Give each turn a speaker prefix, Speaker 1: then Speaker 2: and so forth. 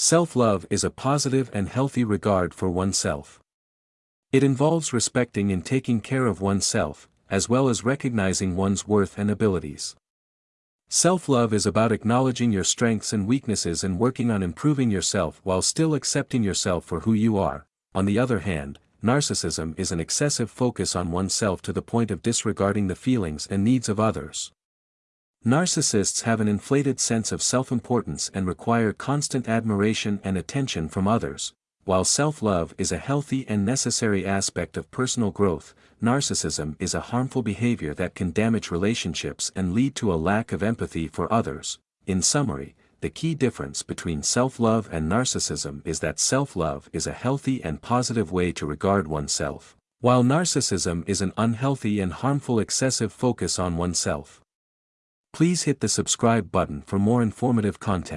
Speaker 1: Self-love is a positive and healthy regard for oneself. It involves respecting and taking care of oneself, as well as recognizing one's worth and abilities. Self-love is about acknowledging your strengths and weaknesses and working on improving yourself while still accepting yourself for who you are. On the other hand, narcissism is an excessive focus on oneself to the point of disregarding the feelings and needs of others. Narcissists have an inflated sense of self-importance and require constant admiration and attention from others. While self-love is a healthy and necessary aspect of personal growth, narcissism is a harmful behavior that can damage relationships and lead to a lack of empathy for others. In summary, the key difference between self-love and narcissism is that self-love is a healthy and positive way to regard oneself, while narcissism is an unhealthy and harmful excessive focus on oneself. Please hit the subscribe button for more informative content.